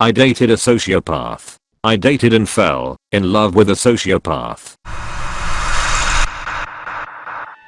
I dated a sociopath. I dated and fell in love with a sociopath.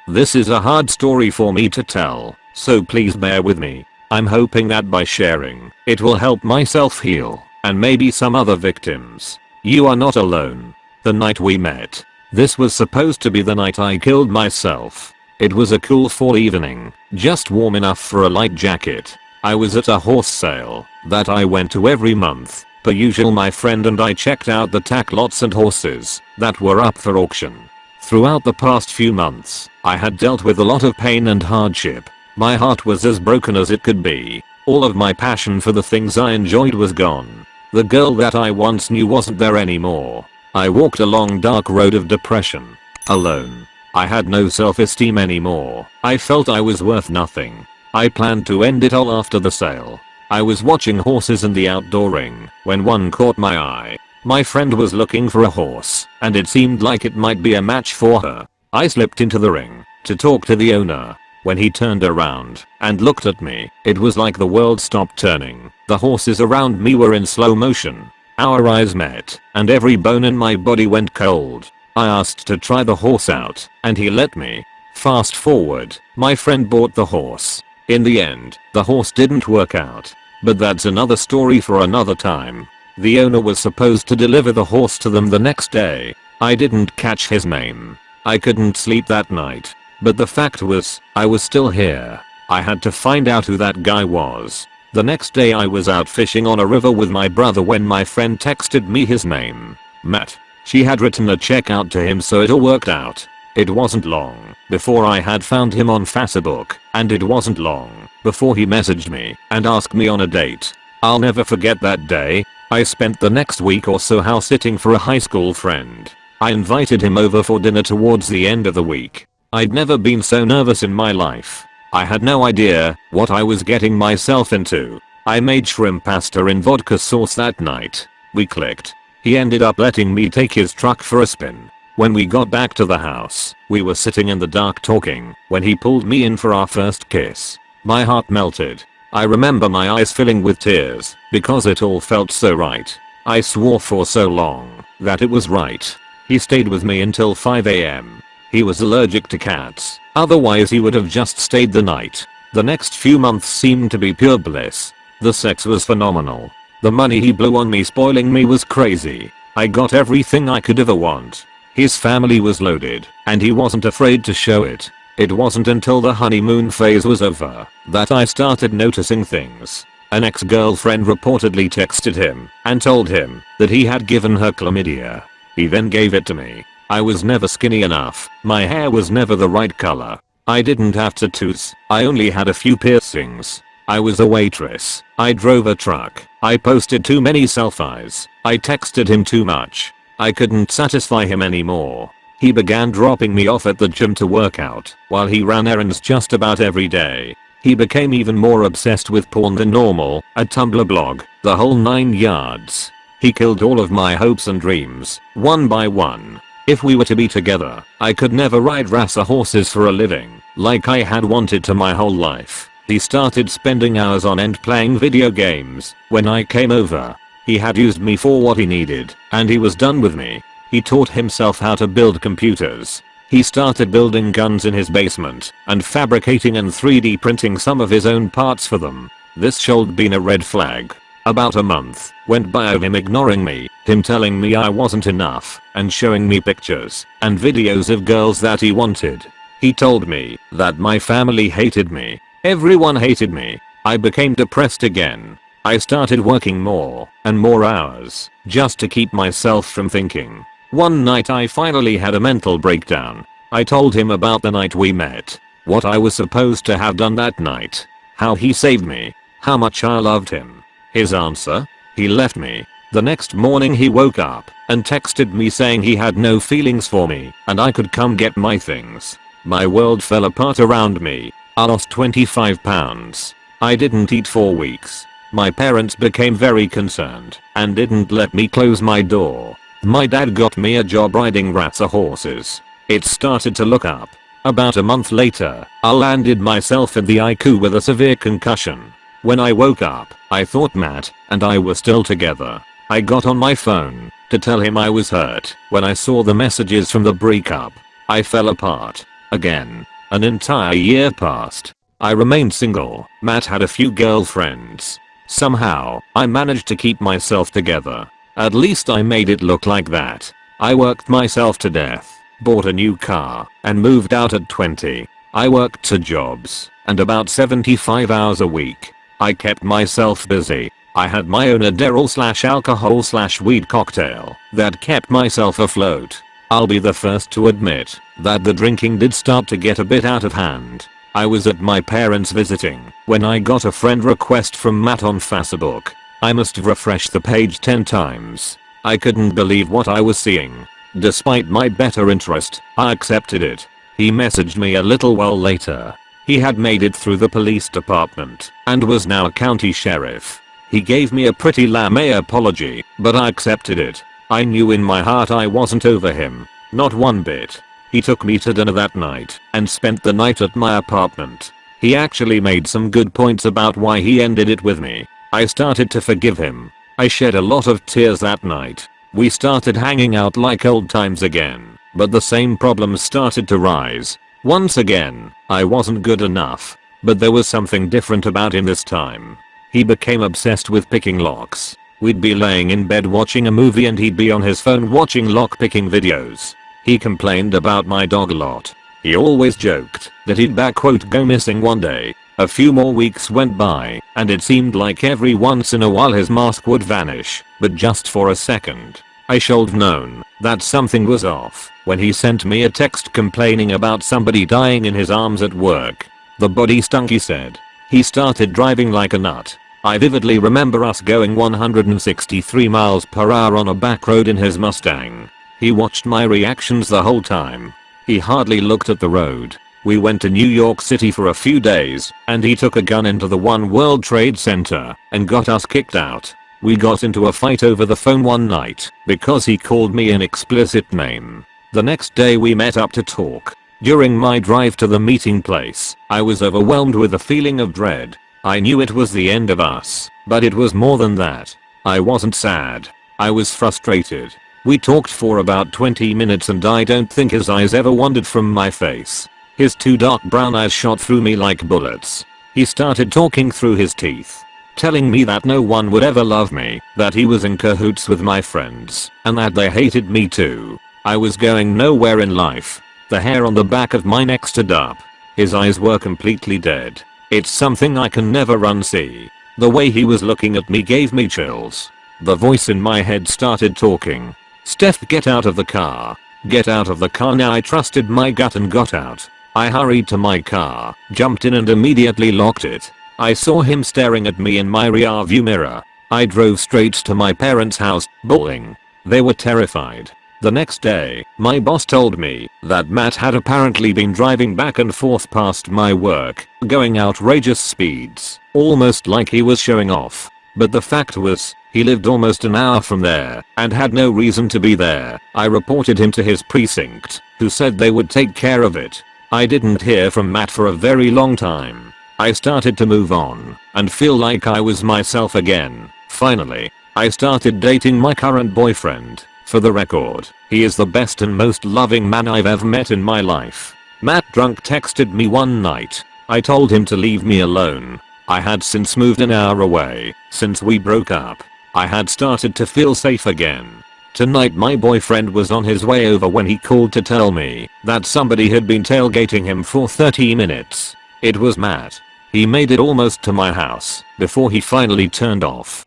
This is a hard story for me to tell, so please bear with me. I'm hoping that by sharing, it will help myself heal, and maybe some other victims. You are not alone. The night we met. This was supposed to be the night I killed myself. It was a cool fall evening, just warm enough for a light jacket. I was at a horse sale that I went to every month. Per usual my friend and I checked out the tack lots and horses that were up for auction. Throughout the past few months, I had dealt with a lot of pain and hardship. My heart was as broken as it could be. All of my passion for the things I enjoyed was gone. The girl that I once knew wasn't there anymore. I walked a long dark road of depression. Alone. I had no self-esteem anymore. I felt I was worth nothing. I planned to end it all after the sale. I was watching horses in the outdoor ring when one caught my eye. My friend was looking for a horse and it seemed like it might be a match for her. I slipped into the ring to talk to the owner. When he turned around and looked at me, it was like the world stopped turning. The horses around me were in slow motion. Our eyes met, and every bone in my body went cold. I asked to try the horse out, and he let me. Fast forward, my friend bought the horse. In the end, the horse didn't work out. But that's another story for another time. The owner was supposed to deliver the horse to them the next day. I didn't catch his name. I couldn't sleep that night. But the fact was, I was still here. I had to find out who that guy was. The next day I was out fishing on a river with my brother when my friend texted me his name. Matt. She had written a check out to him so it all worked out. It wasn't long before I had found him on Facebook, and it wasn't long before he messaged me and asked me on a date. I'll never forget that day. I spent the next week or so house sitting for a high school friend. I invited him over for dinner towards the end of the week. I'd never been so nervous in my life. I had no idea what I was getting myself into. I made shrimp pasta in vodka sauce that night. We clicked. He ended up letting me take his truck for a spin. When we got back to the house, we were sitting in the dark talking when he pulled me in for our first kiss. My heart melted. I remember my eyes filling with tears because it all felt so right. I swore for so long that it was right. He stayed with me until 5am. He was allergic to cats Otherwise he would have just stayed the night. The next few months seemed to be pure bliss. The sex was phenomenal. The money he blew on me spoiling me was crazy. I got everything I could ever want. His family was loaded, and he wasn't afraid to show it. It wasn't until the honeymoon phase was over that I started noticing things. An ex-girlfriend reportedly texted him and told him that he had given her chlamydia. He then gave it to me I was never skinny enough, my hair was never the right color. I didn't have tattoos, I only had a few piercings. I was a waitress, I drove a truck, I posted too many selfies, I texted him too much. I couldn't satisfy him anymore. He began dropping me off at the gym to work out while he ran errands just about every day. He became even more obsessed with porn than normal, a Tumblr blog, the whole 9 yards. He killed all of my hopes and dreams, one by one. If we were to be together, I could never ride Rasa horses for a living, like I had wanted to my whole life. He started spending hours on end playing video games. When I came over, he had used me for what he needed, and he was done with me. He taught himself how to build computers. He started building guns in his basement and fabricating and 3D printing some of his own parts for them. This should been a red flag. About a month went by of him ignoring me, him telling me I wasn't enough, and showing me pictures and videos of girls that he wanted. He told me that my family hated me. Everyone hated me. I became depressed again. I started working more and more hours just to keep myself from thinking. One night I finally had a mental breakdown. I told him about the night we met, what I was supposed to have done that night, how he saved me, how much I loved him. His answer? He left me. The next morning he woke up and texted me saying he had no feelings for me and I could come get my things. My world fell apart around me. I lost 25 pounds. I didn't eat for weeks. My parents became very concerned and didn't let me close my door. My dad got me a job riding Rasa horses. It started to look up. About a month later, I landed myself in the ICU with a severe concussion. When I woke up, I thought Matt and I were still together. I got on my phone to tell him I was hurt when I saw the messages from the breakup. I fell apart. Again. An entire year passed. I remained single. Matt had a few girlfriends. Somehow, I managed to keep myself together. At least I made it look like that. I worked myself to death, bought a new car, and moved out at 20. I worked two jobs, and about 75 hours a week. I kept myself busy. I had my own Adderall slash alcohol slash weed cocktail that kept myself afloat. I'll be the first to admit that the drinking did start to get a bit out of hand. I was at my parents visiting when I got a friend request from Matt on Facebook. I must have refreshed the page 10 times. I couldn't believe what I was seeing. Despite my better interest, I accepted it. He messaged me a little while later. He had made it through the police department and was now a county sheriff. He gave me a pretty lame apology, but I accepted it. I knew in my heart I wasn't over him. Not one bit. He took me to dinner that night and spent the night at my apartment. He actually made some good points about why he ended it with me. I started to forgive him. I shed a lot of tears that night. We started hanging out like old times again, but the same problems started to rise. Once again, I wasn't good enough, but there was something different about him this time. He became obsessed with picking locks. We'd be laying in bed watching a movie and he'd be on his phone watching lock picking videos. He complained about my dog a lot. He always joked that he'd back quote go missing one day. A few more weeks went by and it seemed like every once in a while his mask would vanish, but just for a second. I should've known that something was off when he sent me a text complaining about somebody dying in his arms at work. The body stunk he said. He started driving like a nut. I vividly remember us going 163 miles per hour on a back road in his Mustang. He watched my reactions the whole time. He hardly looked at the road. We went to New York City for a few days, and he took a gun into the One World Trade Center and got us kicked out. We got into a fight over the phone one night because he called me an explicit name. The next day we met up to talk. During my drive to the meeting place, I was overwhelmed with a feeling of dread. I knew it was the end of us, but it was more than that. I wasn't sad. I was frustrated. We talked for about 20 minutes and I don't think his eyes ever wandered from my face. His two dark brown eyes shot through me like bullets. He started talking through his teeth. Telling me that no one would ever love me, that he was in cahoots with my friends, and that they hated me too. I was going nowhere in life, the hair on the back of my neck stood up. His eyes were completely dead. It's something I can never unsee. The way he was looking at me gave me chills. The voice in my head started talking. Steph get out of the car. Get out of the car now I trusted my gut and got out. I hurried to my car, jumped in and immediately locked it. I saw him staring at me in my rear view mirror. I drove straight to my parents' house, bawling. They were terrified. The next day, my boss told me that Matt had apparently been driving back and forth past my work, going outrageous speeds, almost like he was showing off. But the fact was, he lived almost an hour from there and had no reason to be there. I reported him to his precinct, who said they would take care of it. I didn't hear from Matt for a very long time. I started to move on and feel like I was myself again. Finally, I started dating my current boyfriend for the record, he is the best and most loving man I've ever met in my life. Matt drunk texted me one night. I told him to leave me alone. I had since moved an hour away since we broke up. I had started to feel safe again. Tonight my boyfriend was on his way over when he called to tell me that somebody had been tailgating him for 30 minutes. It was Matt. He made it almost to my house before he finally turned off.